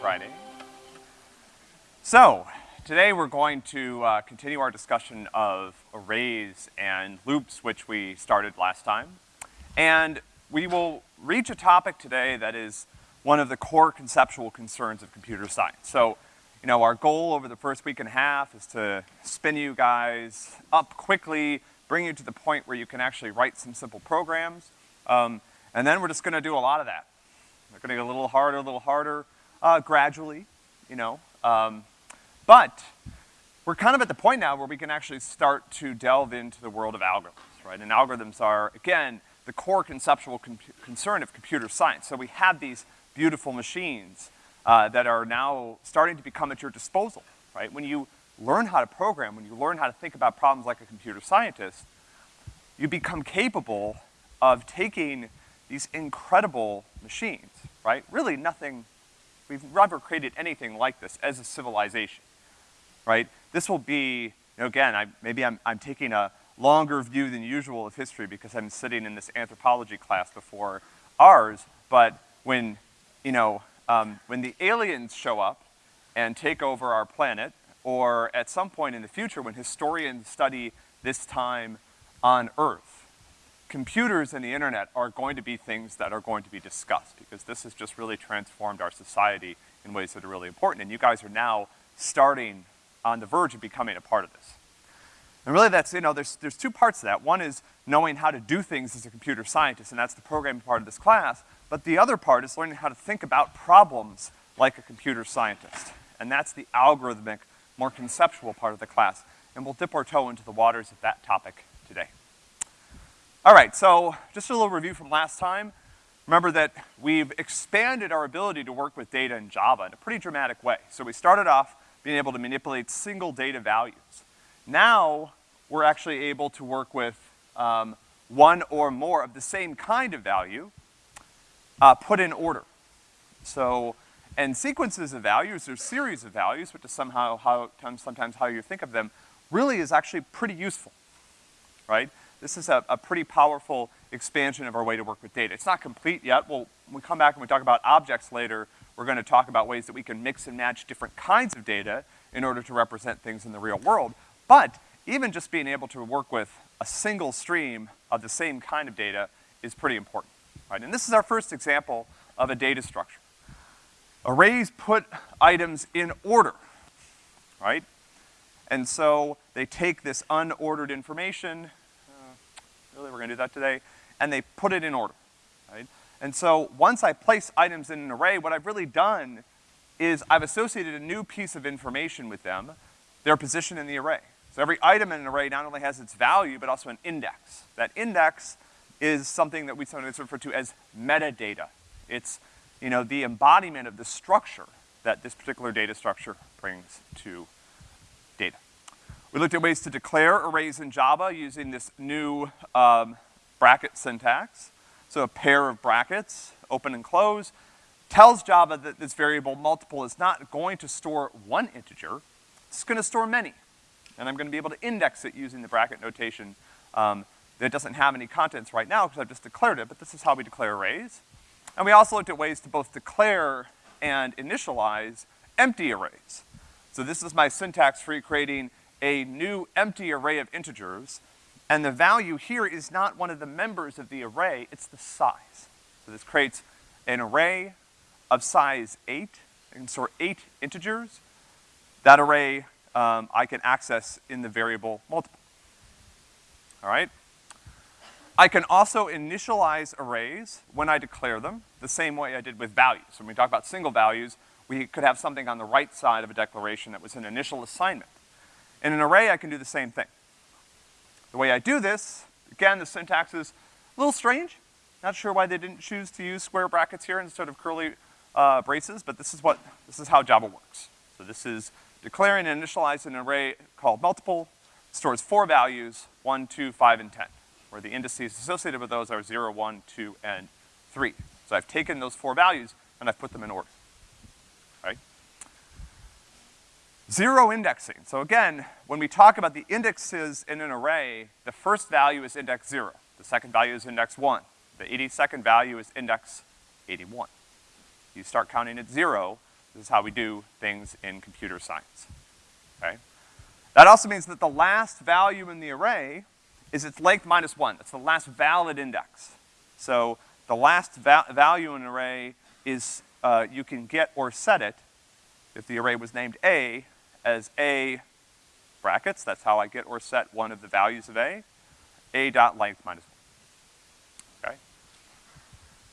Friday. So, today we're going to uh, continue our discussion of arrays and loops, which we started last time. And we will reach a topic today that is one of the core conceptual concerns of computer science. So, you know, our goal over the first week and a half is to spin you guys up quickly, bring you to the point where you can actually write some simple programs. Um, and then we're just gonna do a lot of that. We're gonna get a little harder, a little harder, uh, gradually, you know. Um, but we're kind of at the point now where we can actually start to delve into the world of algorithms, right? And algorithms are, again, the core conceptual concern of computer science. So we have these beautiful machines uh, that are now starting to become at your disposal, right? When you learn how to program, when you learn how to think about problems like a computer scientist, you become capable of taking these incredible machines, right? Really nothing, we've never created anything like this as a civilization, right? This will be, you know, again, I, maybe I'm, I'm taking a longer view than usual of history because I'm sitting in this anthropology class before ours, but when, you know, um, when the aliens show up and take over our planet, or at some point in the future when historians study this time on Earth, computers and the internet are going to be things that are going to be discussed because this has just really transformed our society in ways that are really important. And you guys are now starting on the verge of becoming a part of this. And really that's, you know, there's, there's two parts to that. One is knowing how to do things as a computer scientist, and that's the programming part of this class. But the other part is learning how to think about problems like a computer scientist. And that's the algorithmic, more conceptual part of the class. And we'll dip our toe into the waters of that topic today. All right, so just a little review from last time. Remember that we've expanded our ability to work with data in Java in a pretty dramatic way. So we started off being able to manipulate single data values. Now, we're actually able to work with um, one or more of the same kind of value uh, put in order. So, and sequences of values or series of values, which is somehow how, sometimes how you think of them, really is actually pretty useful, right? This is a, a pretty powerful expansion of our way to work with data. It's not complete yet. We'll, when we come back and we talk about objects later, we're gonna talk about ways that we can mix and match different kinds of data in order to represent things in the real world. But even just being able to work with a single stream of the same kind of data is pretty important, right? And this is our first example of a data structure. Arrays put items in order, right? And so they take this unordered information, really, we're gonna do that today, and they put it in order, right? And so once I place items in an array, what I've really done is I've associated a new piece of information with them, their position in the array. So every item in an array not only has its value, but also an index. That index is something that we sometimes refer to as metadata. It's, you know, the embodiment of the structure that this particular data structure brings to. We looked at ways to declare arrays in Java using this new um, bracket syntax. So a pair of brackets, open and close, tells Java that this variable multiple is not going to store one integer, it's gonna store many. And I'm gonna be able to index it using the bracket notation um, that doesn't have any contents right now because I've just declared it, but this is how we declare arrays. And we also looked at ways to both declare and initialize empty arrays. So this is my syntax for creating a new empty array of integers, and the value here is not one of the members of the array, it's the size. So this creates an array of size eight, I can store eight integers. That array, um, I can access in the variable multiple. All right? I can also initialize arrays when I declare them, the same way I did with values. When we talk about single values, we could have something on the right side of a declaration that was an initial assignment. In an array, I can do the same thing. The way I do this, again, the syntax is a little strange. Not sure why they didn't choose to use square brackets here instead of curly uh, braces, but this is what, this is how Java works. So this is declaring and initializing an array called multiple, stores four values, one, two, five, and ten, where the indices associated with those are zero, one, two, and three. So I've taken those four values and I've put them in order. Zero indexing. So again, when we talk about the indexes in an array, the first value is index zero. The second value is index one. The 82nd value is index 81. You start counting at zero, This is how we do things in computer science, okay? That also means that the last value in the array is its length minus one. That's the last valid index. So the last va value in an array is, uh, you can get or set it, if the array was named A, as A brackets, that's how I get or set one of the values of A, A dot length minus one. Okay?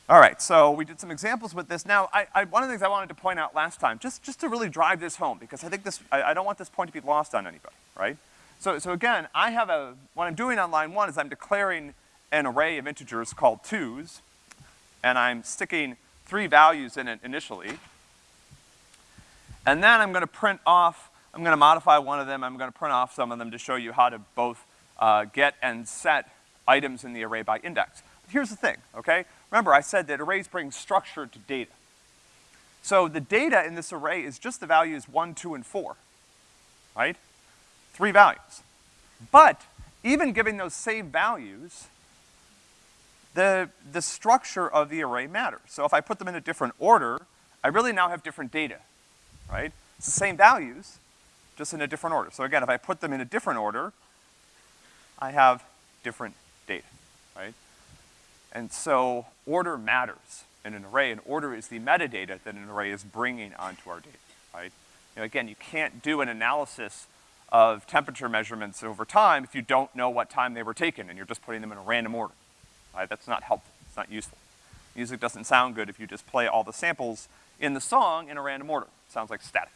All right, so we did some examples with this. Now, I, I, one of the things I wanted to point out last time, just, just to really drive this home, because I think this, I, I don't want this point to be lost on anybody, right? So, so again, I have a, what I'm doing on line one is I'm declaring an array of integers called twos, and I'm sticking three values in it initially. And then I'm gonna print off, I'm gonna modify one of them, I'm gonna print off some of them to show you how to both uh, get and set items in the array by index. But here's the thing, okay? Remember, I said that arrays bring structure to data. So the data in this array is just the values one, two, and four, right? Three values. But even giving those same values, the, the structure of the array matters. So if I put them in a different order, I really now have different data, right? It's the same values, just in a different order. So again, if I put them in a different order, I have different data, right? And so order matters in an array, and order is the metadata that an array is bringing onto our data, right? You know, again, you can't do an analysis of temperature measurements over time if you don't know what time they were taken and you're just putting them in a random order. Right? That's not helpful. It's not useful. Music doesn't sound good if you just play all the samples in the song in a random order. It sounds like static.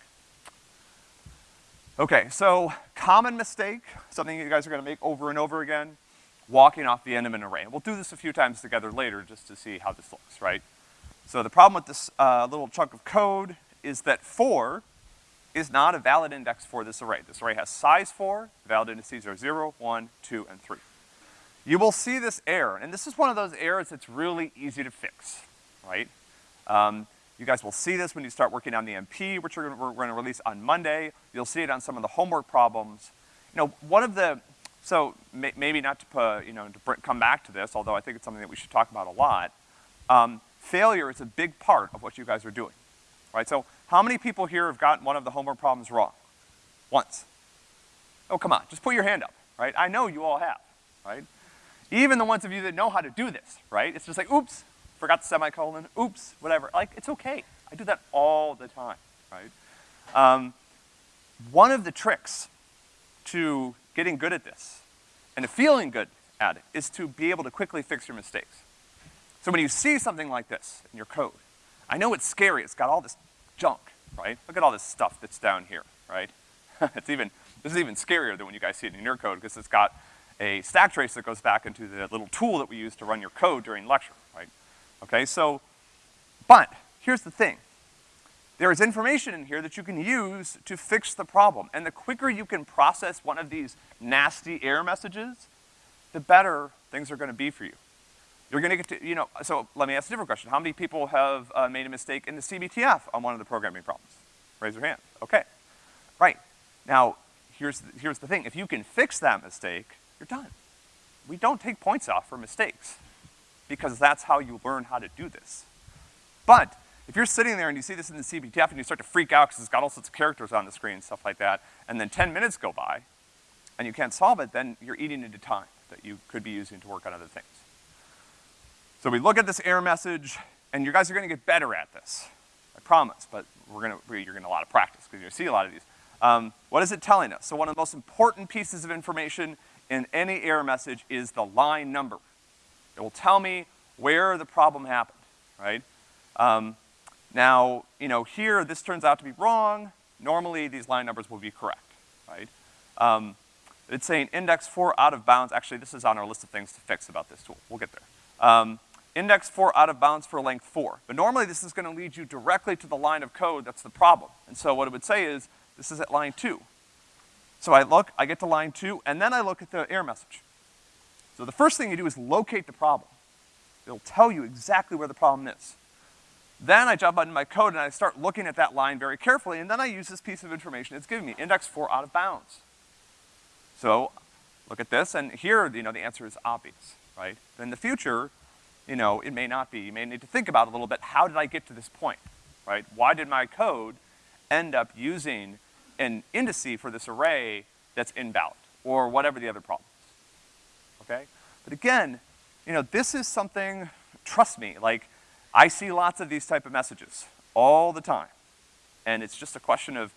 Okay, so common mistake, something you guys are gonna make over and over again, walking off the end of an array. We'll do this a few times together later just to see how this looks, right? So the problem with this uh, little chunk of code is that four is not a valid index for this array. This array has size four, valid indices are zero, one, two, and three. You will see this error, and this is one of those errors that's really easy to fix, right? Um, you guys will see this when you start working on the MP, which we're, we're gonna release on Monday. You'll see it on some of the homework problems. You know, one of the, so may, maybe not to put, you know, to come back to this, although I think it's something that we should talk about a lot. Um, failure is a big part of what you guys are doing, right? So how many people here have gotten one of the homework problems wrong? Once. Oh, come on, just put your hand up, right? I know you all have, right? Even the ones of you that know how to do this, right? It's just like, oops, forgot the semicolon, oops, whatever. Like, it's okay. I do that all the time, right? Um, one of the tricks to getting good at this and to feeling good at it is to be able to quickly fix your mistakes. So when you see something like this in your code, I know it's scary, it's got all this junk, right? Look at all this stuff that's down here, right? it's even, this is even scarier than when you guys see it in your code because it's got a stack trace that goes back into the little tool that we use to run your code during lecture? Okay, so, but here's the thing. There is information in here that you can use to fix the problem. And the quicker you can process one of these nasty error messages, the better things are gonna be for you. You're gonna get to, you know, so let me ask a different question. How many people have uh, made a mistake in the CBTF on one of the programming problems? Raise your hand. Okay. Right. Now, here's, the, here's the thing. If you can fix that mistake, you're done. We don't take points off for mistakes because that's how you learn how to do this. But if you're sitting there and you see this in the CBTF and you start to freak out because it's got all sorts of characters on the screen and stuff like that, and then 10 minutes go by and you can't solve it, then you're eating into time that you could be using to work on other things. So we look at this error message, and you guys are gonna get better at this. I promise, but we're gonna, you're gonna a lot of practice, because you're gonna see a lot of these. Um, what is it telling us? So one of the most important pieces of information in any error message is the line number. It will tell me where the problem happened, right? Um, now, you know, here, this turns out to be wrong. Normally, these line numbers will be correct, right? Um, it's saying index four out of bounds. Actually, this is on our list of things to fix about this tool. We'll get there. Um, index four out of bounds for length four. But normally this is gonna lead you directly to the line of code that's the problem. And so what it would say is, this is at line two. So I look, I get to line two, and then I look at the error message. So the first thing you do is locate the problem. It'll tell you exactly where the problem is. Then I jump into my code and I start looking at that line very carefully, and then I use this piece of information it's giving me, index four out of bounds. So, look at this, and here, you know, the answer is obvious, right? In the future, you know, it may not be. You may need to think about a little bit, how did I get to this point? right? Why did my code end up using an indice for this array that's invalid, or whatever the other problem okay? But again, you know, this is something, trust me, like, I see lots of these type of messages all the time. And it's just a question of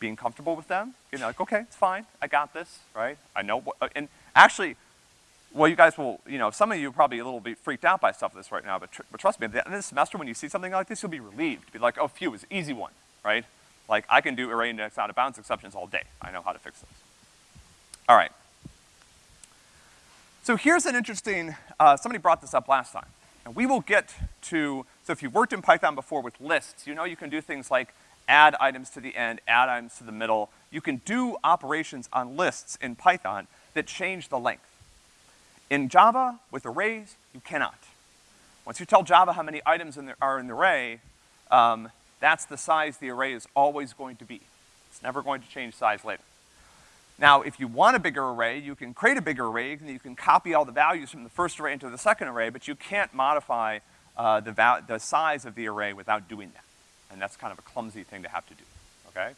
being comfortable with them, you know, like, okay, it's fine, I got this, right? I know what, uh, and actually, well, you guys will, you know, some of you probably a little bit freaked out by stuff like this right now, but, tr but trust me, at the end of the semester, when you see something like this, you'll be relieved. Be like, oh, phew, it's an easy one, right? Like, I can do array index out of bounds exceptions all day. I know how to fix those. All right. So here's an interesting, uh, somebody brought this up last time. And we will get to, so if you've worked in Python before with lists, you know you can do things like add items to the end, add items to the middle. You can do operations on lists in Python that change the length. In Java, with arrays, you cannot. Once you tell Java how many items in the, are in the array, um, that's the size the array is always going to be. It's never going to change size later. Now, if you want a bigger array, you can create a bigger array, and you can copy all the values from the first array into the second array, but you can't modify uh, the, the size of the array without doing that. And that's kind of a clumsy thing to have to do, okay?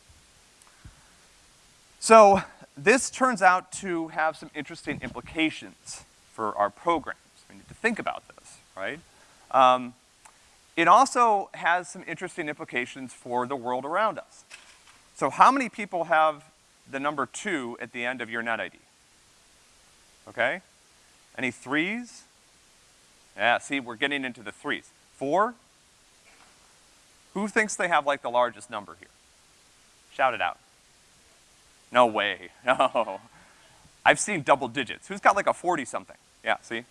So, this turns out to have some interesting implications for our programs. We need to think about this, right? Um, it also has some interesting implications for the world around us. So how many people have the number two at the end of your net ID? Okay? Any threes? Yeah, see, we're getting into the threes. Four? Who thinks they have like the largest number here? Shout it out. No way, no. I've seen double digits. Who's got like a 40 something? Yeah, see?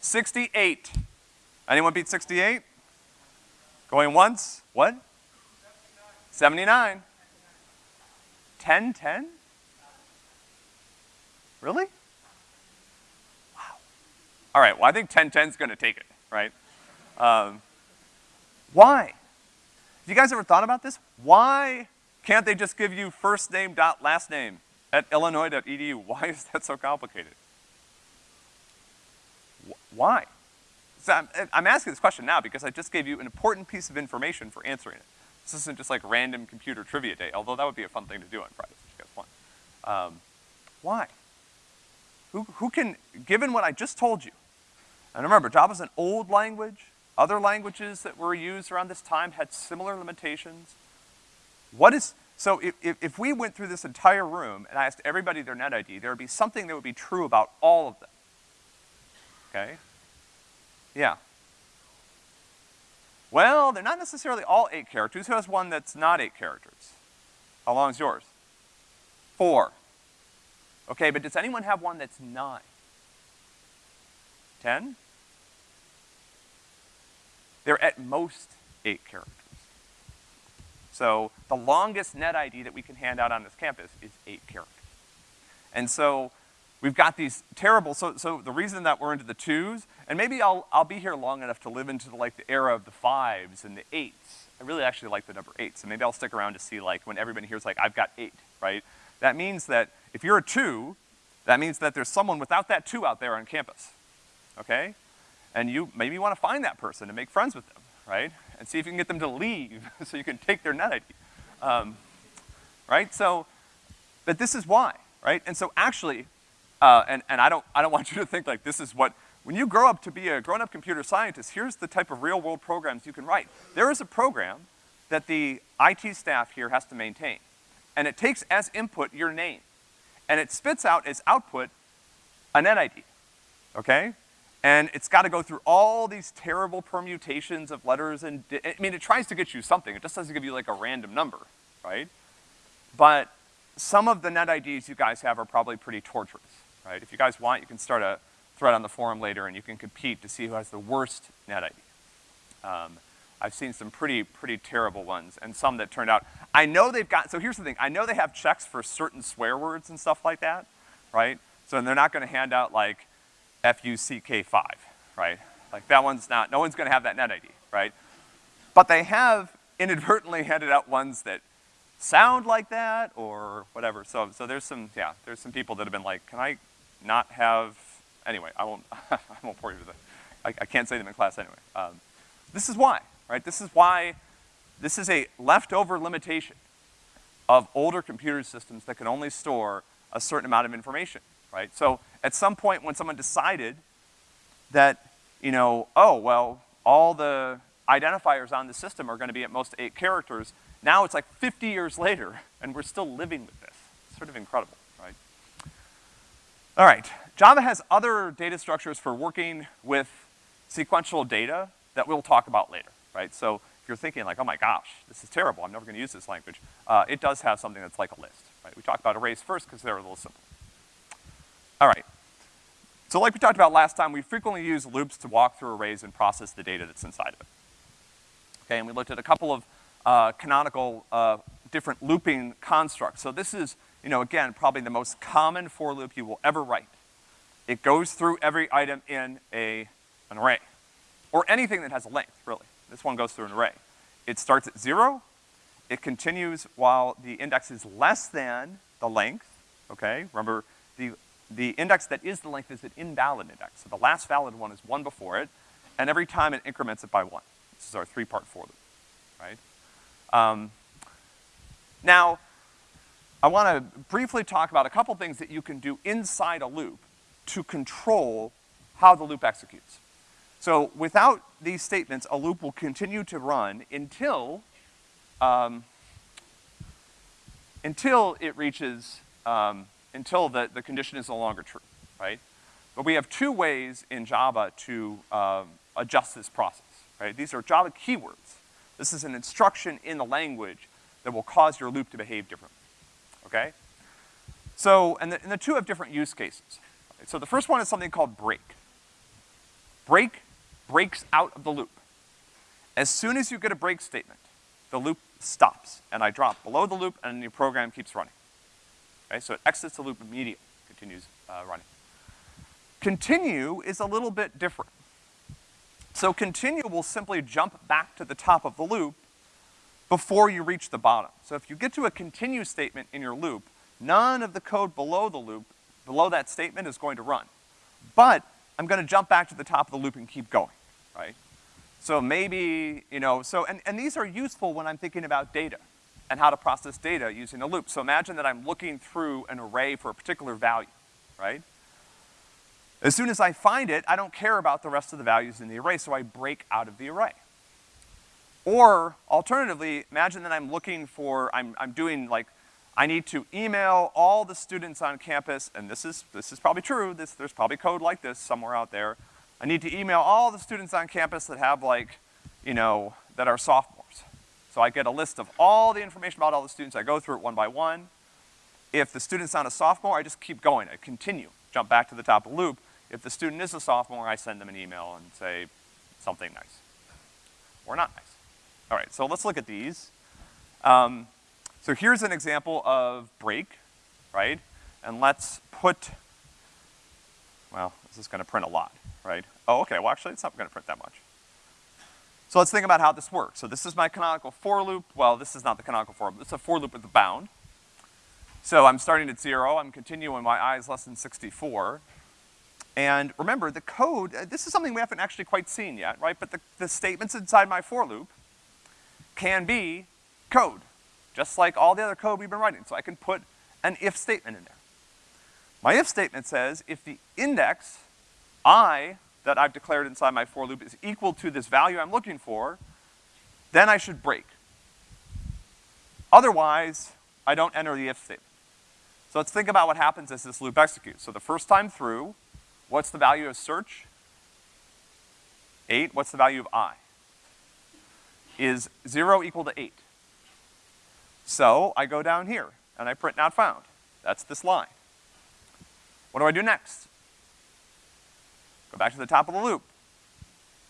68. Anyone beat 68? Going once? What? 79. 10, 10? Really? Wow. All right, well, I think 10, 10 is gonna take it, right? Um, why? Have you guys ever thought about this? Why can't they just give you first name dot last name at illinois.edu? Why is that so complicated? Why? So I'm, I'm, asking this question now because I just gave you an important piece of information for answering it. This isn't just like random computer trivia day, although that would be a fun thing to do on Friday if you guys want. Um, why? Who, who can, given what I just told you, and remember, Java's an old language, other languages that were used around this time had similar limitations. What is, so if, if, if we went through this entire room and I asked everybody their net ID, there would be something that would be true about all of them. Okay? Yeah. Well, they're not necessarily all eight characters. Who has one that's not eight characters? How long is yours? Four. Okay, but does anyone have one that's nine? Ten? They're at most eight characters. So the longest net ID that we can hand out on this campus is eight characters. And so we've got these terrible, so, so the reason that we're into the twos, and maybe I'll, I'll be here long enough to live into the, like the era of the fives and the eights. I really actually like the number eight, so maybe I'll stick around to see like when everybody here's like, I've got eight, right? That means that if you're a two, that means that there's someone without that two out there on campus, okay? And you maybe wanna find that person and make friends with them, right? And see if you can get them to leave so you can take their net ID. Um, right? So, but this is why, right? And so actually, uh, and, and I don't, I don't want you to think like this is what, when you grow up to be a grown-up computer scientist, here's the type of real-world programs you can write. There is a program that the IT staff here has to maintain. And it takes as input your name. And it spits out as output a net ID, okay? And it's gotta go through all these terrible permutations of letters and, I mean, it tries to get you something. It just doesn't give you like a random number, right? But some of the net IDs you guys have are probably pretty torturous right? If you guys want, you can start a thread on the forum later and you can compete to see who has the worst net ID. Um, I've seen some pretty, pretty terrible ones and some that turned out, I know they've got, so here's the thing, I know they have checks for certain swear words and stuff like that, right? So they're not gonna hand out like F-U-C-K-5, right? Like that one's not, no one's gonna have that net ID, right? But they have inadvertently handed out ones that sound like that or whatever. So, so there's some, yeah, there's some people that have been like, can I not have, anyway, I won't, I won't bore you with it. I, I, can't say them in class anyway. Um, this is why, right? This is why this is a leftover limitation of older computer systems that can only store a certain amount of information, right? So at some point when someone decided that, you know, oh, well, all the identifiers on the system are gonna be at most eight characters, now it's like 50 years later, and we're still living with this. It's sort of incredible? All right, Java has other data structures for working with sequential data that we'll talk about later, right? So if you're thinking like, oh my gosh, this is terrible, I'm never gonna use this language, uh, it does have something that's like a list, right? We talked about arrays first because they're a little simple. All right. So like we talked about last time, we frequently use loops to walk through arrays and process the data that's inside of it. Okay, and we looked at a couple of uh, canonical uh, different looping constructs. So this is, you know, again, probably the most common for loop you will ever write. It goes through every item in a, an array. Or anything that has a length, really. This one goes through an array. It starts at zero, it continues while the index is less than the length, okay? Remember, the, the index that is the length is an invalid index. So the last valid one is one before it, and every time it increments it by one. This is our three-part for loop, right? Um, now, I wanna briefly talk about a couple things that you can do inside a loop to control how the loop executes. So without these statements, a loop will continue to run until, um, until it reaches, um, until the, the condition is no longer true, right? But we have two ways in Java to um, adjust this process, right? These are Java keywords. This is an instruction in the language that will cause your loop to behave differently, okay? So, and the, and the two have different use cases. So the first one is something called break. Break breaks out of the loop. As soon as you get a break statement, the loop stops, and I drop below the loop, and the program keeps running. Okay, so it exits the loop immediately, continues uh, running. Continue is a little bit different. So continue will simply jump back to the top of the loop before you reach the bottom. So if you get to a continue statement in your loop, none of the code below the loop, below that statement is going to run. But I'm gonna jump back to the top of the loop and keep going, right? So maybe, you know, so, and, and these are useful when I'm thinking about data and how to process data using a loop. So imagine that I'm looking through an array for a particular value, right? As soon as I find it, I don't care about the rest of the values in the array, so I break out of the array. Or, alternatively, imagine that I'm looking for, I'm, I'm doing like I need to email all the students on campus, and this is, this is probably true, this, there's probably code like this somewhere out there. I need to email all the students on campus that have like, you know, that are sophomores. So I get a list of all the information about all the students, I go through it one by one. If the student's not a sophomore, I just keep going, I continue, jump back to the top of the loop. If the student is a sophomore, I send them an email and say something nice. Or not nice. All right, so let's look at these. Um, so here's an example of break, right? And let's put, well, this is gonna print a lot, right? Oh, okay, well actually it's not gonna print that much. So let's think about how this works. So this is my canonical for loop. Well, this is not the canonical for, it's a for loop with a bound. So I'm starting at zero, I'm continuing my i is less than 64. And remember, the code, uh, this is something we haven't actually quite seen yet, right? But the, the statements inside my for loop can be code just like all the other code we've been writing. So I can put an if statement in there. My if statement says if the index i that I've declared inside my for loop is equal to this value I'm looking for, then I should break. Otherwise, I don't enter the if statement. So let's think about what happens as this loop executes. So the first time through, what's the value of search? Eight, what's the value of i? Is zero equal to eight? So I go down here and I print not found. That's this line. What do I do next? Go back to the top of the loop.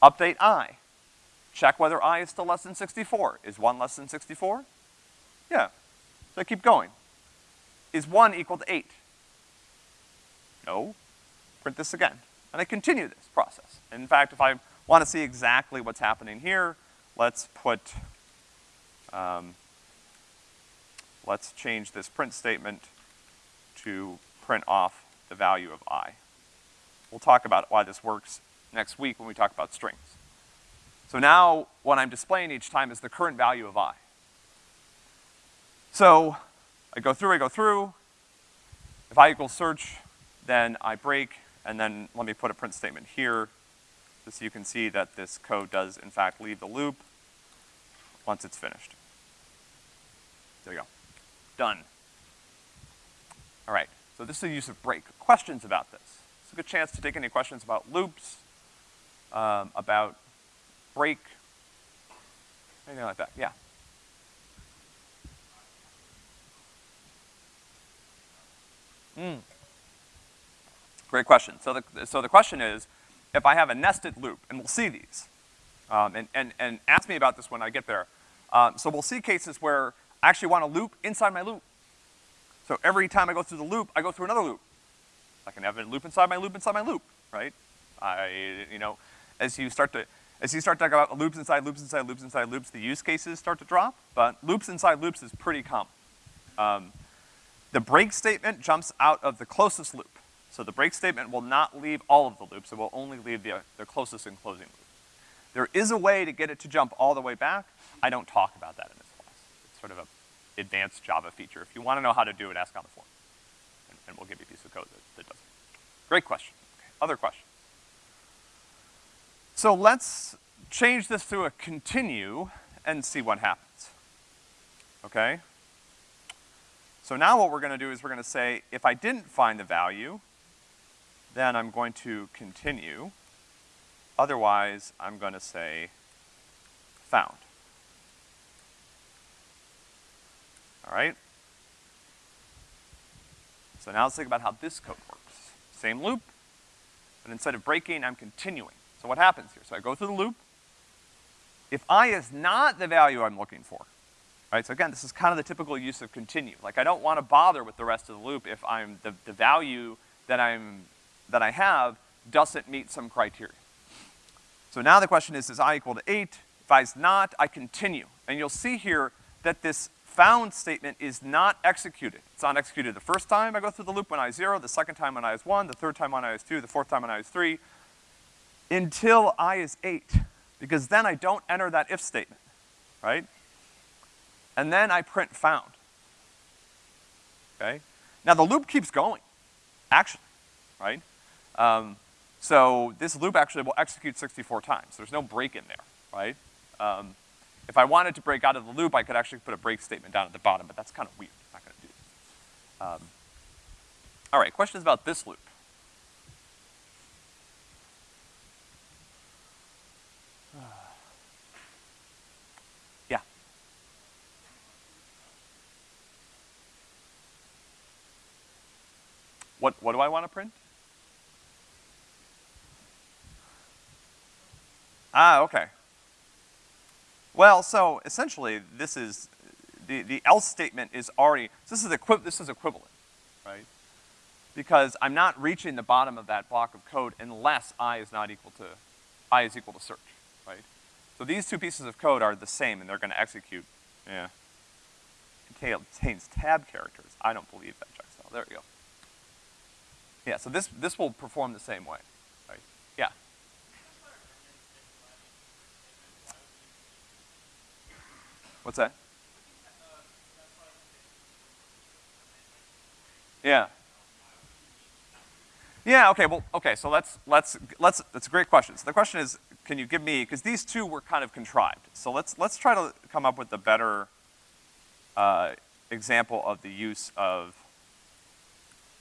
Update i. Check whether i is still less than 64. Is one less than 64? Yeah. So I keep going. Is one equal to eight? No. Print this again. And I continue this process. In fact, if I want to see exactly what's happening here, let's put, um, let's change this print statement to print off the value of i. We'll talk about why this works next week when we talk about strings. So now, what I'm displaying each time is the current value of i. So, I go through, I go through. If i equals search, then I break, and then let me put a print statement here, so you can see that this code does in fact leave the loop once it's finished. There you go. Done. All right, so this is the use of break. Questions about this? It's a good chance to take any questions about loops, um, about break, anything like that, yeah. Hmm. Great question. So the, so the question is, if I have a nested loop, and we'll see these, um, and, and, and ask me about this when I get there. Um, so we'll see cases where I actually want a loop inside my loop. So every time I go through the loop, I go through another loop. I can have a loop inside my loop inside my loop, right? I, you know, as you start to, as you start to talk about loops inside loops inside loops inside loops, the use cases start to drop, but loops inside loops is pretty common. Um, the break statement jumps out of the closest loop. So the break statement will not leave all of the loops, it will only leave the, the closest and closing loop. There is a way to get it to jump all the way back. I don't talk about that in this class. It's sort of a advanced Java feature. If you wanna know how to do it, ask on the forum. And, and we'll give you a piece of code that, that does it. Great question. Okay. Other question. So let's change this to a continue and see what happens. Okay? So now what we're gonna do is we're gonna say, if I didn't find the value, then I'm going to continue. Otherwise, I'm gonna say found. All right? So now let's think about how this code works. Same loop, but instead of breaking, I'm continuing. So what happens here? So I go through the loop. If i is not the value I'm looking for, right? So again, this is kind of the typical use of continue. Like I don't want to bother with the rest of the loop if I'm, the, the value that I'm, that I have doesn't meet some criteria. So now the question is, is i equal to eight? If i is not, I continue. And you'll see here that this found statement is not executed. It's not executed the first time I go through the loop when i is zero, the second time when i is one, the third time when i is two, the fourth time when i is three, until i is eight, because then I don't enter that if statement, right? And then I print found, okay? Now the loop keeps going, actually, right? Um, so this loop actually will execute 64 times. There's no break in there, right? Um, if I wanted to break out of the loop, I could actually put a break statement down at the bottom, but that's kind of weird. I'm not gonna do that. Um, all right, questions about this loop? Yeah. What, what do I want to print? Ah, okay. Well, so essentially, this is, the, the else statement is already, this is, equi this is equivalent, right? Because I'm not reaching the bottom of that block of code unless i is not equal to, i is equal to search, right? So these two pieces of code are the same and they're gonna execute, yeah. Contains tab characters. I don't believe that checksum. There we go. Yeah, so this, this will perform the same way, right? Yeah. What's that? Yeah. Yeah, okay, well, okay, so let's, let's, let's, that's a great question. So the question is, can you give me, because these two were kind of contrived. So let's, let's try to come up with a better, uh, example of the use of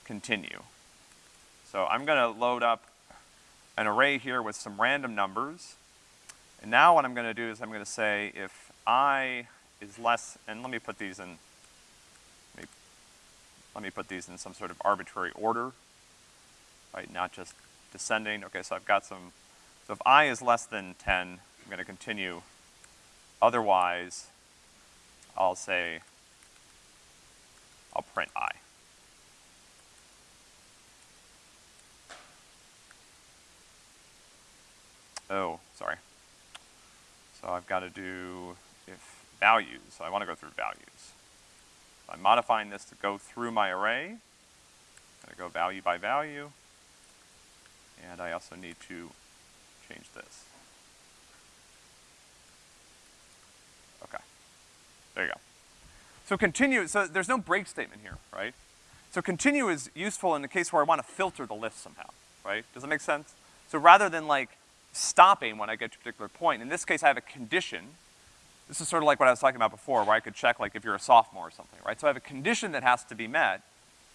continue. So I'm gonna load up an array here with some random numbers. And now what I'm gonna do is I'm gonna say if i is less, and let me put these in, let me, let me put these in some sort of arbitrary order, right, not just descending. Okay, so I've got some, so if i is less than 10, I'm gonna continue. Otherwise, I'll say, I'll print i. Oh, sorry. So I've got to do if values, so I want to go through values. So I'm modifying this to go through my array. I'm going to go value by value. And I also need to change this. Okay. There you go. So continue, so there's no break statement here, right? So continue is useful in the case where I want to filter the list somehow, right? Does that make sense? So rather than like stopping when I get to a particular point, in this case I have a condition. This is sort of like what I was talking about before, where I could check like if you're a sophomore or something, right? So I have a condition that has to be met.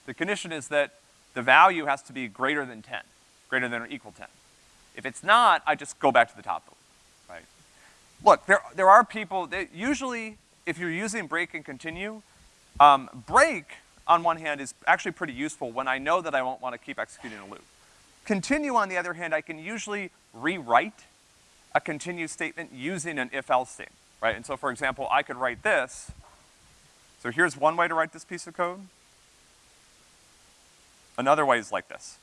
The condition is that the value has to be greater than ten, greater than or equal ten. If it's not, I just go back to the top it, right? Look, there, there are people that usually, if you're using break and continue, um, break, on one hand, is actually pretty useful when I know that I won't want to keep executing a loop. Continue, on the other hand, I can usually rewrite a continue statement using an if-else statement, right? And so, for example, I could write this. So here's one way to write this piece of code. Another way is like this.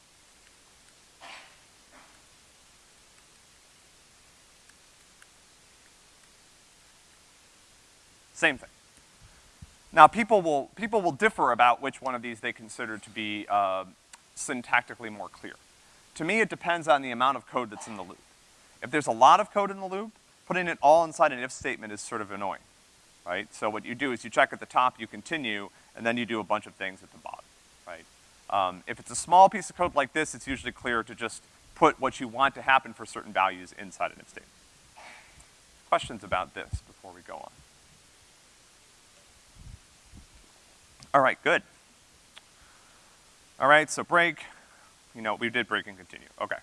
Same thing. Now, people will, people will differ about which one of these they consider to be, uh, syntactically more clear. To me, it depends on the amount of code that's in the loop. If there's a lot of code in the loop, putting it all inside an if statement is sort of annoying, right? So what you do is you check at the top, you continue, and then you do a bunch of things at the bottom, right? Um, if it's a small piece of code like this, it's usually clear to just put what you want to happen for certain values inside an if statement. Questions about this before we go on? All right, good. All right, so break, you know, we did break and continue, okay.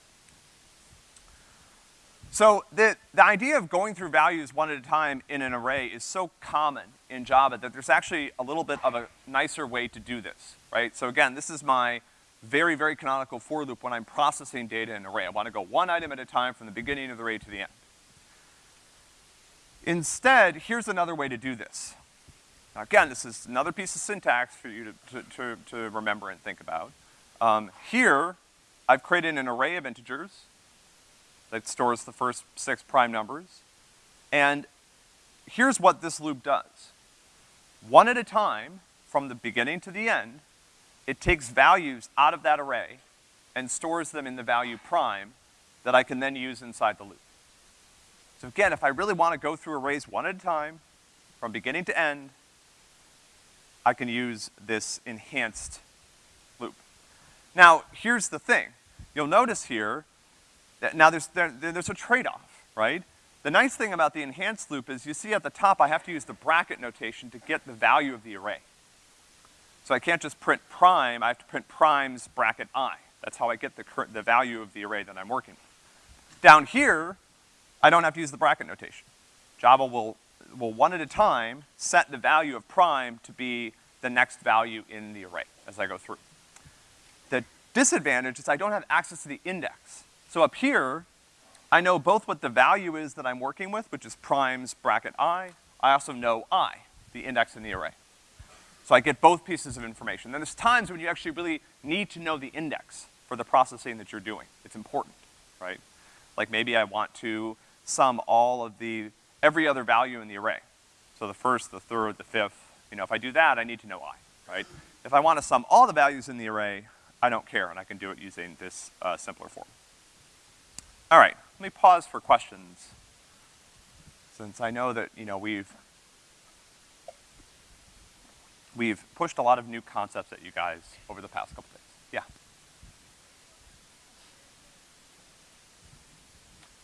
So the, the idea of going through values one at a time in an array is so common in Java that there's actually a little bit of a nicer way to do this, right? So again, this is my very, very canonical for loop when I'm processing data in an array. I wanna go one item at a time from the beginning of the array to the end. Instead, here's another way to do this. Now again, this is another piece of syntax for you to, to, to, to remember and think about. Um, here, I've created an array of integers that stores the first six prime numbers. And here's what this loop does. One at a time, from the beginning to the end, it takes values out of that array and stores them in the value prime that I can then use inside the loop. So again, if I really wanna go through arrays one at a time, from beginning to end, I can use this enhanced. Now, here's the thing. You'll notice here that now there's, there, there's a trade-off, right? The nice thing about the enhanced loop is you see at the top I have to use the bracket notation to get the value of the array. So I can't just print prime, I have to print primes bracket i. That's how I get the, the value of the array that I'm working with. Down here, I don't have to use the bracket notation. Java will will one at a time set the value of prime to be the next value in the array as I go through. Disadvantage is I don't have access to the index. So up here, I know both what the value is that I'm working with, which is primes bracket i. I also know i, the index in the array. So I get both pieces of information. Then there's times when you actually really need to know the index for the processing that you're doing. It's important, right? Like maybe I want to sum all of the every other value in the array. So the first, the third, the fifth, you know, if I do that, I need to know i, right? If I want to sum all the values in the array, I don't care, and I can do it using this uh, simpler form. All right, let me pause for questions, since I know that, you know, we've we've pushed a lot of new concepts at you guys over the past couple days. Yeah.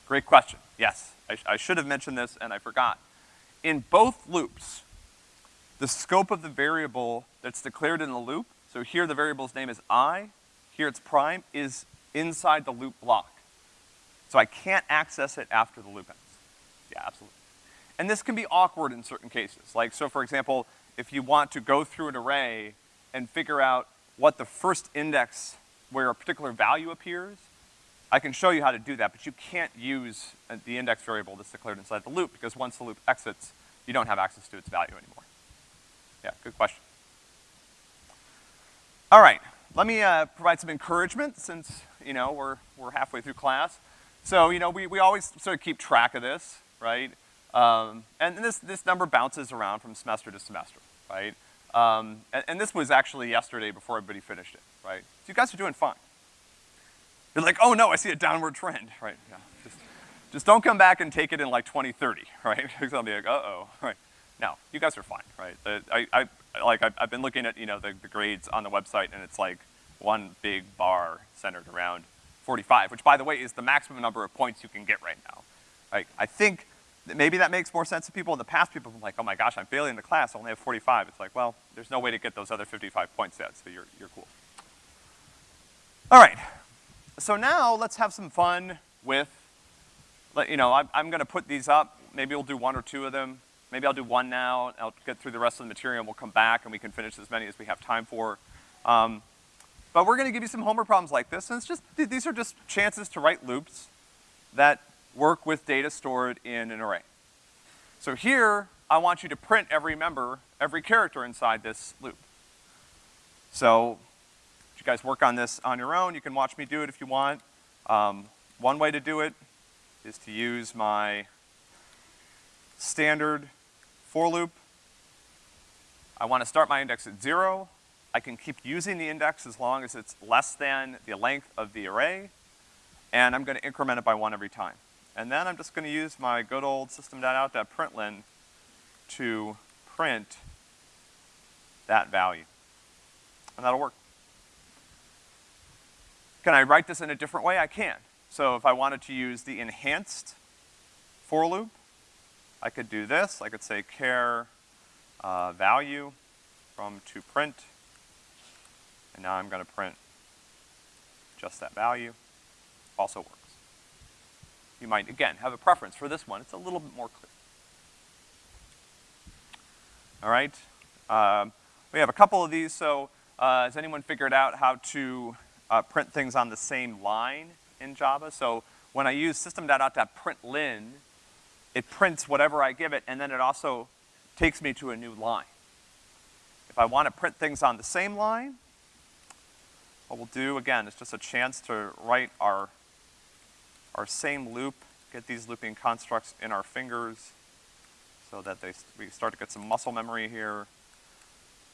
Great question. Yes, I, sh I should have mentioned this and I forgot. In both loops, the scope of the variable that's declared in the loop, so here the variable's name is i, here it's prime, is inside the loop block. So I can't access it after the loop ends. Yeah, absolutely. And this can be awkward in certain cases. Like, so for example, if you want to go through an array and figure out what the first index where a particular value appears, I can show you how to do that, but you can't use uh, the index variable that's declared inside the loop because once the loop exits, you don't have access to its value anymore. Yeah, good question. All right, let me uh, provide some encouragement since, you know, we're, we're halfway through class. So, you know, we, we always sort of keep track of this, right? Um, and this, this number bounces around from semester to semester, right? Um, and, and this was actually yesterday before everybody finished it, right? So you guys are doing fine. You're like, oh no, I see a downward trend, right? Yeah. Just, just don't come back and take it in like 2030, right? Because I'll be like, uh-oh, right? No, you guys are fine, right? I, I, like, I've, I've been looking at, you know, the, the grades on the website, and it's like one big bar centered around 45, which by the way is the maximum number of points you can get right now. Like, I think that maybe that makes more sense to people. In the past, people have been like, oh my gosh, I'm failing the class, I only have 45. It's like, well, there's no way to get those other 55 points yet, so you're, you're cool. All right, so now let's have some fun with, you know, I'm, I'm gonna put these up. Maybe we'll do one or two of them. Maybe I'll do one now, I'll get through the rest of the material, and we'll come back and we can finish as many as we have time for. Um, but we're gonna give you some homework problems like this, and it's just, these are just chances to write loops that work with data stored in an array. So here, I want you to print every member, every character inside this loop. So, you guys work on this on your own, you can watch me do it if you want. Um, one way to do it is to use my standard for loop. I want to start my index at zero. I can keep using the index as long as it's less than the length of the array, and I'm gonna increment it by one every time. And then I'm just gonna use my good old system.out.println to print that value. And that'll work. Can I write this in a different way? I can. So if I wanted to use the enhanced for loop, I could do this. I could say care uh, value from to print. And now I'm gonna print just that value. Also works. You might, again, have a preference for this one. It's a little bit more clear. All right? Um, we have a couple of these, so uh, has anyone figured out how to uh, print things on the same line in Java? So when I use system.out.println, it prints whatever I give it, and then it also takes me to a new line. If I want to print things on the same line, what we'll do, again, is just a chance to write our, our same loop, get these looping constructs in our fingers so that they, we start to get some muscle memory here.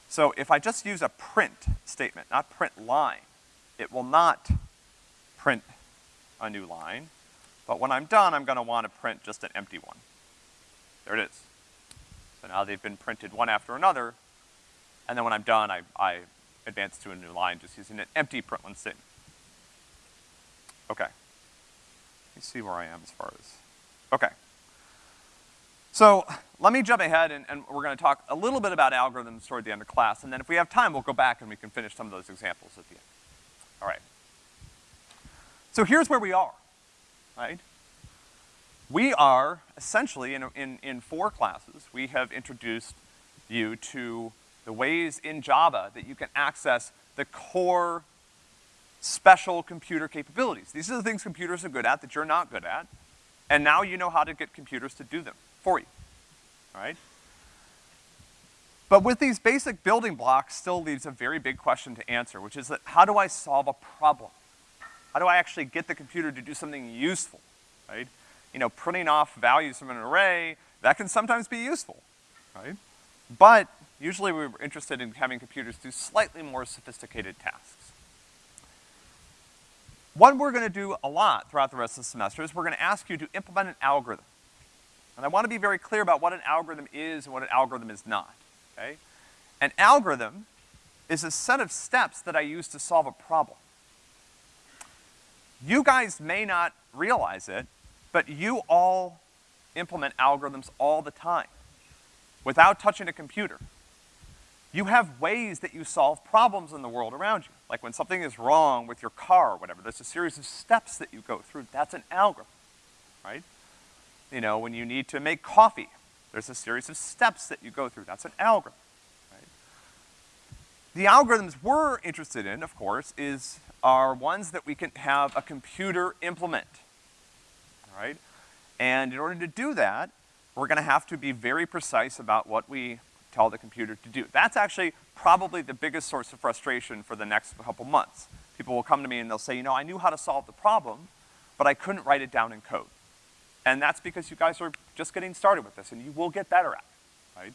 So if I just use a print statement, not print line, it will not print a new line. But when I'm done, I'm gonna wanna print just an empty one. There it is. So now they've been printed one after another, and then when I'm done, I, I advance to a new line just using an empty println statement. Okay. Let me see where I am as far as, okay. So let me jump ahead and, and we're gonna talk a little bit about algorithms toward the end of class, and then if we have time, we'll go back and we can finish some of those examples at the end. All right. So here's where we are right? We are essentially, in, in, in four classes, we have introduced you to the ways in Java that you can access the core special computer capabilities. These are the things computers are good at that you're not good at, and now you know how to get computers to do them for you, all right? But with these basic building blocks still leaves a very big question to answer, which is that how do I solve a problem? How do I actually get the computer to do something useful, right? You know, printing off values from an array, that can sometimes be useful, right? But usually we're interested in having computers do slightly more sophisticated tasks. What we're gonna do a lot throughout the rest of the semester is we're gonna ask you to implement an algorithm. And I wanna be very clear about what an algorithm is and what an algorithm is not, okay? An algorithm is a set of steps that I use to solve a problem. You guys may not realize it, but you all implement algorithms all the time without touching a computer. You have ways that you solve problems in the world around you. Like when something is wrong with your car or whatever, there's a series of steps that you go through. That's an algorithm, right? You know, when you need to make coffee, there's a series of steps that you go through. That's an algorithm, right? The algorithms we're interested in, of course, is are ones that we can have a computer implement, all right? And in order to do that, we're gonna have to be very precise about what we tell the computer to do. That's actually probably the biggest source of frustration for the next couple months. People will come to me and they'll say, you know, I knew how to solve the problem, but I couldn't write it down in code. And that's because you guys are just getting started with this, and you will get better at it,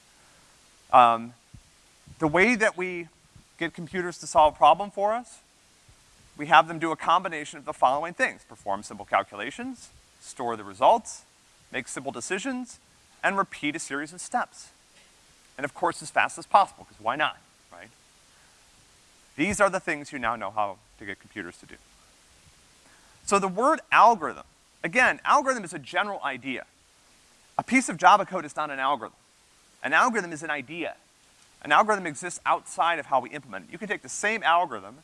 right? Um, the way that we get computers to solve a problem for us we have them do a combination of the following things. Perform simple calculations, store the results, make simple decisions, and repeat a series of steps. And of course, as fast as possible, because why not, right? These are the things you now know how to get computers to do. So the word algorithm, again, algorithm is a general idea. A piece of Java code is not an algorithm. An algorithm is an idea. An algorithm exists outside of how we implement it. You can take the same algorithm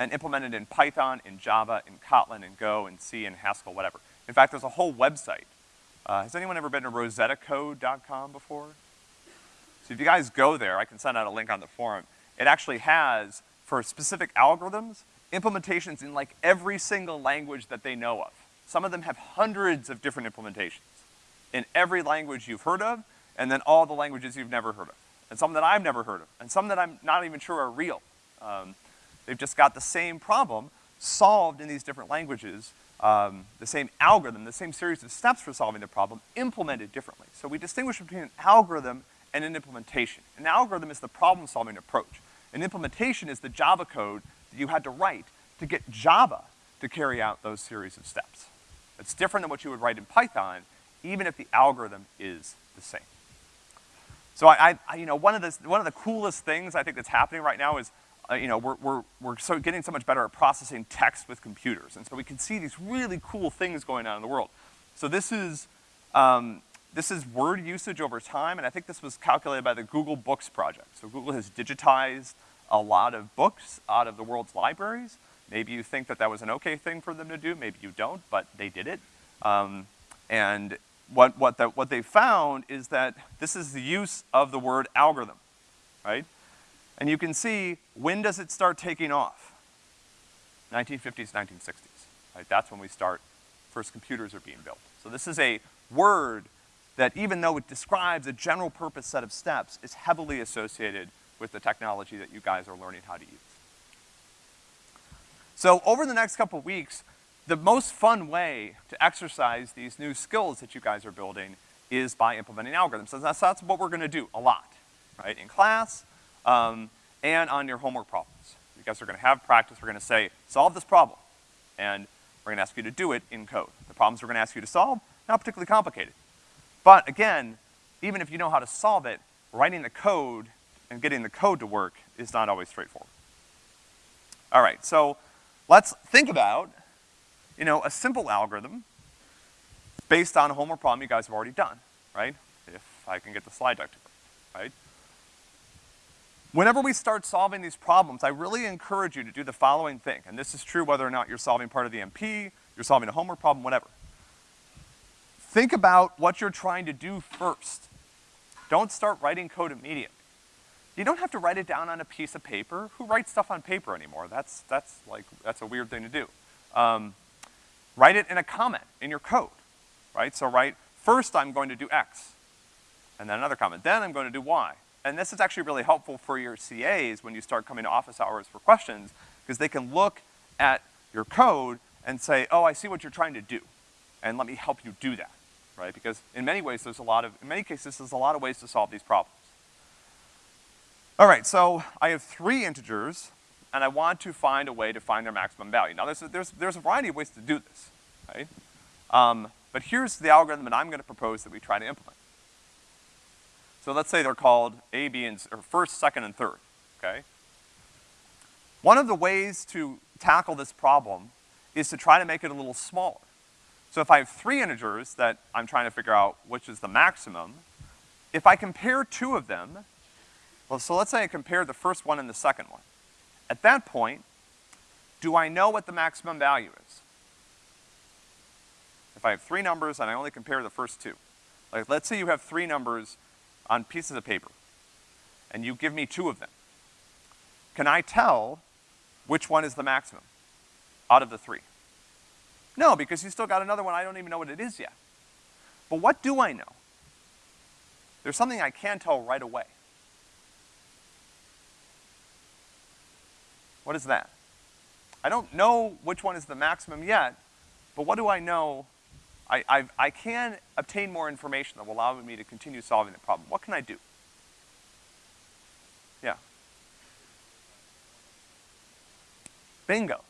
and implemented in Python, in Java, in Kotlin, in Go, in C, in Haskell, whatever. In fact, there's a whole website. Uh, has anyone ever been to rosettacode.com before? So if you guys go there, I can send out a link on the forum. It actually has, for specific algorithms, implementations in like every single language that they know of. Some of them have hundreds of different implementations in every language you've heard of, and then all the languages you've never heard of. And some that I've never heard of, and some that I'm not even sure are real. Um, they've just got the same problem solved in these different languages, um, the same algorithm, the same series of steps for solving the problem, implemented differently. So we distinguish between an algorithm and an implementation. An algorithm is the problem-solving approach. An implementation is the Java code that you had to write to get Java to carry out those series of steps. It's different than what you would write in Python, even if the algorithm is the same. So I, I you know, one of, the, one of the coolest things I think that's happening right now is, uh, you know, we're, we're, we're so getting so much better at processing text with computers. And so we can see these really cool things going on in the world. So this is, um, this is word usage over time, and I think this was calculated by the Google Books project. So Google has digitized a lot of books out of the world's libraries. Maybe you think that that was an okay thing for them to do, maybe you don't, but they did it. Um, and what, what, the, what they found is that this is the use of the word algorithm, right? And you can see, when does it start taking off? 1950s, 1960s, right? That's when we start, first computers are being built. So this is a word that even though it describes a general purpose set of steps, is heavily associated with the technology that you guys are learning how to use. So over the next couple weeks, the most fun way to exercise these new skills that you guys are building is by implementing algorithms. So that's, that's what we're gonna do a lot, right? In class, um, and on your homework problems. You guys are gonna have practice, we're gonna say, solve this problem. And we're gonna ask you to do it in code. The problems we're gonna ask you to solve, not particularly complicated. But again, even if you know how to solve it, writing the code and getting the code to work is not always straightforward. All right, so let's think about you know, a simple algorithm based on a homework problem you guys have already done, right? If I can get the slide deck to work, right? Whenever we start solving these problems, I really encourage you to do the following thing, and this is true whether or not you're solving part of the MP, you're solving a homework problem, whatever. Think about what you're trying to do first. Don't start writing code immediately. You don't have to write it down on a piece of paper. Who writes stuff on paper anymore? That's, that's like, that's a weird thing to do. Um, Write it in a comment in your code, right? So write, first I'm going to do X, and then another comment, then I'm going to do Y. And this is actually really helpful for your CAs when you start coming to office hours for questions, because they can look at your code and say, oh, I see what you're trying to do, and let me help you do that, right? Because in many ways, there's a lot of, in many cases, there's a lot of ways to solve these problems. All right, so I have three integers and I want to find a way to find their maximum value. Now there's a, there's, there's a variety of ways to do this, right? Um, but here's the algorithm that I'm gonna propose that we try to implement. So let's say they're called A, B, and, or first, second, and third, okay? One of the ways to tackle this problem is to try to make it a little smaller. So if I have three integers that I'm trying to figure out which is the maximum, if I compare two of them, well, so let's say I compare the first one and the second one. At that point, do I know what the maximum value is? If I have three numbers and I only compare the first two. Like, let's say you have three numbers on pieces of paper, and you give me two of them. Can I tell which one is the maximum out of the three? No, because you still got another one, I don't even know what it is yet. But what do I know? There's something I can tell right away. What is that? I don't know which one is the maximum yet, but what do I know? I, i I can obtain more information that will allow me to continue solving the problem. What can I do? Yeah. Bingo.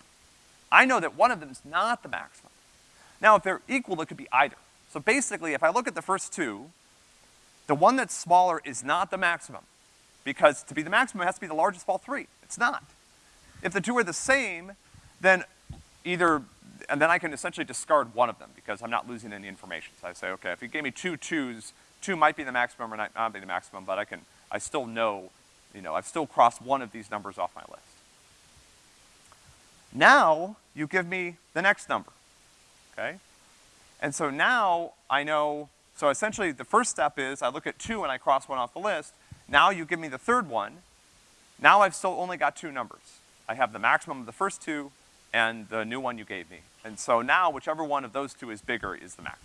I know that one of them is not the maximum. Now, if they're equal, it could be either. So basically, if I look at the first two, The one that's smaller is not the maximum, because to be the maximum, it has to be the largest of all three. It's not. If the two are the same, then either, and then I can essentially discard one of them because I'm not losing any information. So I say, okay, if you gave me two twos, two might be the maximum or not, not be the maximum, but I can, I still know, you know, I've still crossed one of these numbers off my list. Now, you give me the next number, okay? And so now I know, so essentially the first step is I look at two and I cross one off the list. Now you give me the third one. Now I've still only got two numbers. I have the maximum of the first two and the new one you gave me. And so now whichever one of those two is bigger is the max.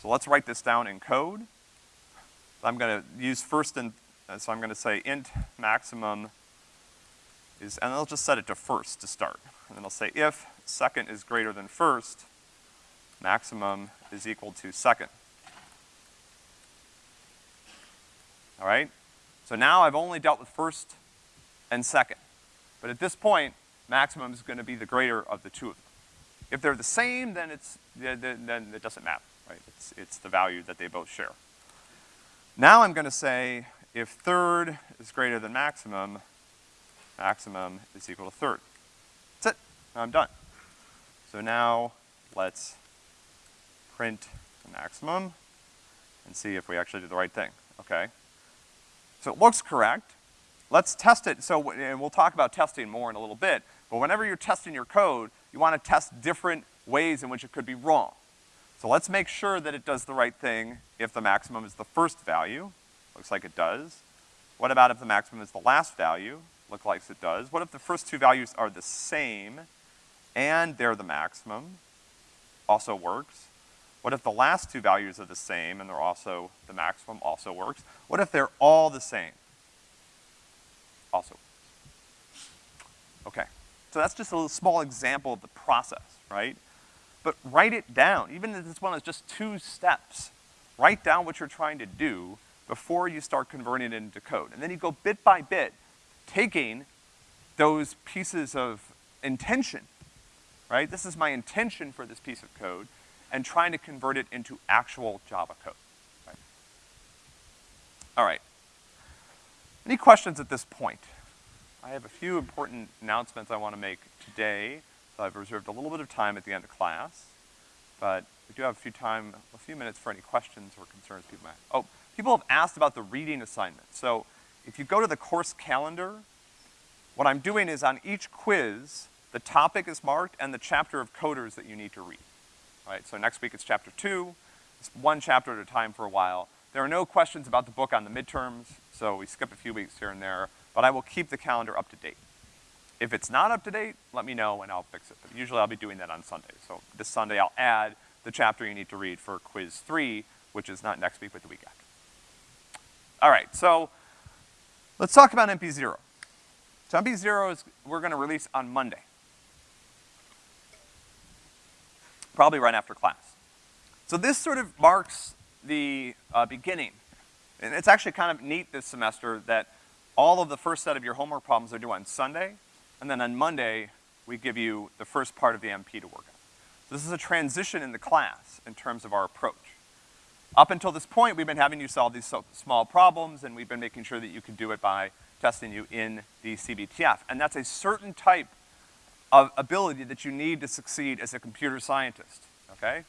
So let's write this down in code. I'm gonna use first and, uh, so I'm gonna say int maximum is, and I'll just set it to first to start. And then I'll say if second is greater than first, maximum is equal to second. All right? So now I've only dealt with first and second. But at this point, maximum is gonna be the greater of the two of them. If they're the same, then it's, then, it doesn't matter, right? It's, it's the value that they both share. Now I'm gonna say if third is greater than maximum, maximum is equal to third. That's it, I'm done. So now let's print the maximum and see if we actually did the right thing, okay? So it looks correct. Let's test it, so, and we'll talk about testing more in a little bit, but whenever you're testing your code, you wanna test different ways in which it could be wrong. So let's make sure that it does the right thing if the maximum is the first value. Looks like it does. What about if the maximum is the last value? Looks like it does. What if the first two values are the same and they're the maximum? Also works. What if the last two values are the same and they're also, the maximum also works? What if they're all the same? Also. Okay. So that's just a little small example of the process, right? But write it down, even if this one is just two steps. Write down what you're trying to do before you start converting it into code. And then you go bit by bit, taking those pieces of intention, right? This is my intention for this piece of code, and trying to convert it into actual Java code? All right. Any questions at this point? I have a few important announcements I want to make today. So I've reserved a little bit of time at the end of class, but we do have a few time, a few minutes for any questions or concerns people might have. Oh, people have asked about the reading assignment. So if you go to the course calendar, what I'm doing is on each quiz, the topic is marked and the chapter of coders that you need to read. All right, so next week it's chapter two, it's one chapter at a time for a while. There are no questions about the book on the midterms, so we skip a few weeks here and there, but I will keep the calendar up to date. If it's not up to date, let me know and I'll fix it. But usually I'll be doing that on Sunday. So this Sunday I'll add the chapter you need to read for quiz three, which is not next week, but the week after. All right, so let's talk about MP0. So MP0 is, we're gonna release on Monday. Probably right after class. So this sort of marks the uh, beginning. And it's actually kind of neat this semester that all of the first set of your homework problems are due on Sunday, and then on Monday, we give you the first part of the MP to work on. So this is a transition in the class in terms of our approach. Up until this point, we've been having you solve these so small problems, and we've been making sure that you can do it by testing you in the CBTF. And that's a certain type of ability that you need to succeed as a computer scientist, okay?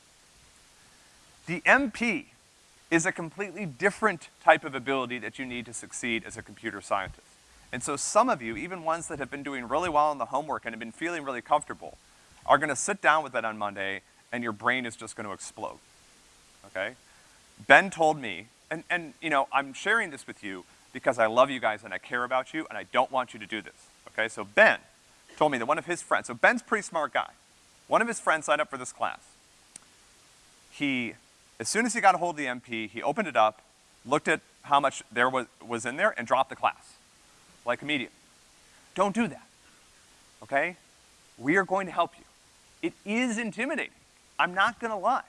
The MP is a completely different type of ability that you need to succeed as a computer scientist. And so some of you, even ones that have been doing really well in the homework and have been feeling really comfortable, are gonna sit down with that on Monday and your brain is just gonna explode, okay? Ben told me, and, and you know, I'm sharing this with you because I love you guys and I care about you and I don't want you to do this, okay? So Ben told me that one of his friends, so Ben's pretty smart guy. One of his friends signed up for this class. He, as soon as he got a hold of the MP, he opened it up, looked at how much there was, was in there and dropped the class like a medium. Don't do that, okay? We are going to help you. It is intimidating. I'm not gonna lie.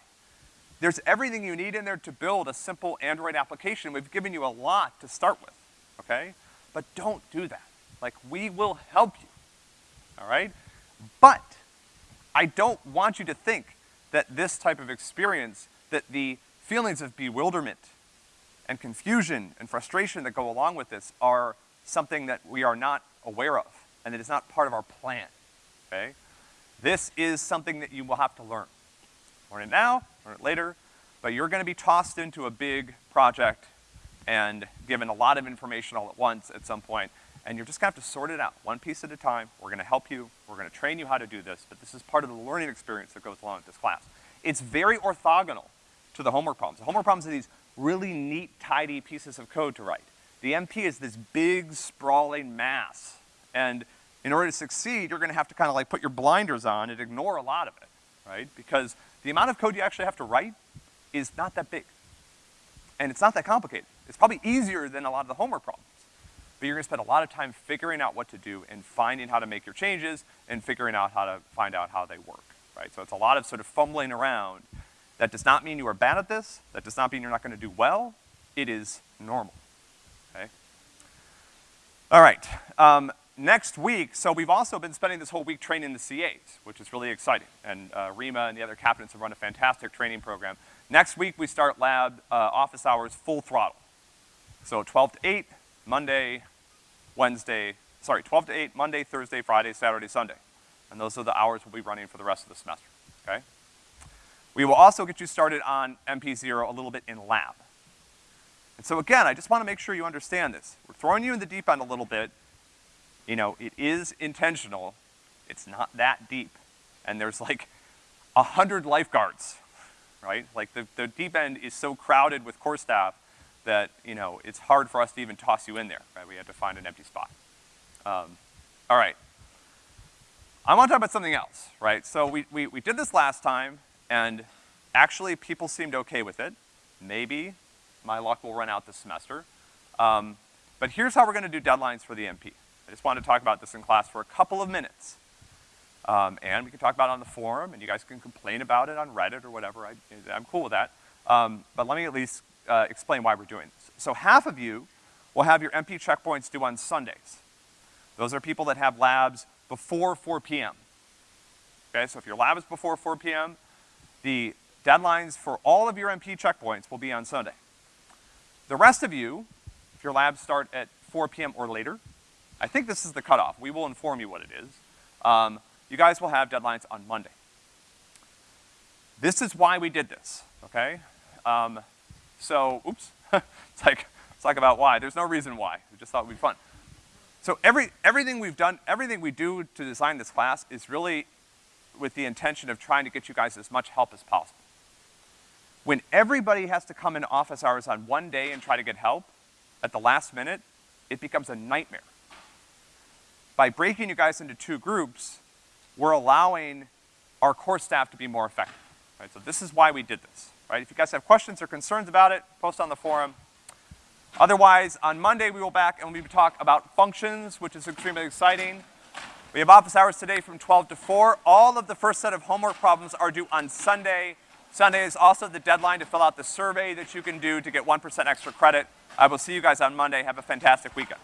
There's everything you need in there to build a simple Android application. We've given you a lot to start with, okay? But don't do that. Like, we will help you, all right? But I don't want you to think that this type of experience, that the feelings of bewilderment and confusion and frustration that go along with this are something that we are not aware of, and it is not part of our plan, okay? This is something that you will have to learn. Learn it now, learn it later, but you're gonna be tossed into a big project and given a lot of information all at once at some point, and you're just gonna have to sort it out, one piece at a time. We're gonna help you, we're gonna train you how to do this, but this is part of the learning experience that goes along with this class. It's very orthogonal to the homework problems. The homework problems are these really neat, tidy pieces of code to write. The MP is this big, sprawling mass. And in order to succeed, you're gonna have to kind of like put your blinders on and ignore a lot of it, right? Because the amount of code you actually have to write is not that big. And it's not that complicated. It's probably easier than a lot of the homework problems. But you're gonna spend a lot of time figuring out what to do and finding how to make your changes and figuring out how to find out how they work, right? So it's a lot of sort of fumbling around. That does not mean you are bad at this. That does not mean you're not gonna do well. It is normal, okay? All right, um, next week, so we've also been spending this whole week training the CAs, which is really exciting. And uh, Rima and the other captains have run a fantastic training program. Next week, we start lab uh, office hours full throttle. So 12 to 8, Monday, Wednesday, sorry, 12 to 8, Monday, Thursday, Friday, Saturday, Sunday. And those are the hours we'll be running for the rest of the semester, okay? We will also get you started on MP0 a little bit in lab. And so again, I just wanna make sure you understand this. We're throwing you in the deep end a little bit. You know, it is intentional. It's not that deep. And there's like a hundred lifeguards, right? Like the, the deep end is so crowded with core staff that, you know, it's hard for us to even toss you in there, right? We had to find an empty spot. Um, all right. I want to talk about something else, right? So we, we, we did this last time, and actually people seemed okay with it. Maybe my luck will run out this semester. Um, but here's how we're gonna do deadlines for the MP. I just wanted to talk about this in class for a couple of minutes. Um, and we can talk about it on the forum, and you guys can complain about it on Reddit or whatever. I, am cool with that. Um, but let me at least uh, explain why we're doing this. So half of you will have your MP checkpoints due on Sundays. Those are people that have labs before 4 p.m. Okay, so if your lab is before 4 p.m., the deadlines for all of your MP checkpoints will be on Sunday. The rest of you, if your labs start at 4 p.m. or later, I think this is the cutoff. We will inform you what it is. Um, you guys will have deadlines on Monday. This is why we did this, okay? Um, so, oops, it's like, it's like about why. There's no reason why. We just thought it would be fun. So every, everything we've done, everything we do to design this class is really with the intention of trying to get you guys as much help as possible. When everybody has to come in office hours on one day and try to get help at the last minute, it becomes a nightmare. By breaking you guys into two groups, we're allowing our core staff to be more effective, right? So this is why we did this, right? If you guys have questions or concerns about it, post on the forum. Otherwise, on Monday we will back and we will talk about functions, which is extremely exciting. We have office hours today from 12 to 4. All of the first set of homework problems are due on Sunday. Sunday is also the deadline to fill out the survey that you can do to get 1% extra credit. I will see you guys on Monday. Have a fantastic weekend.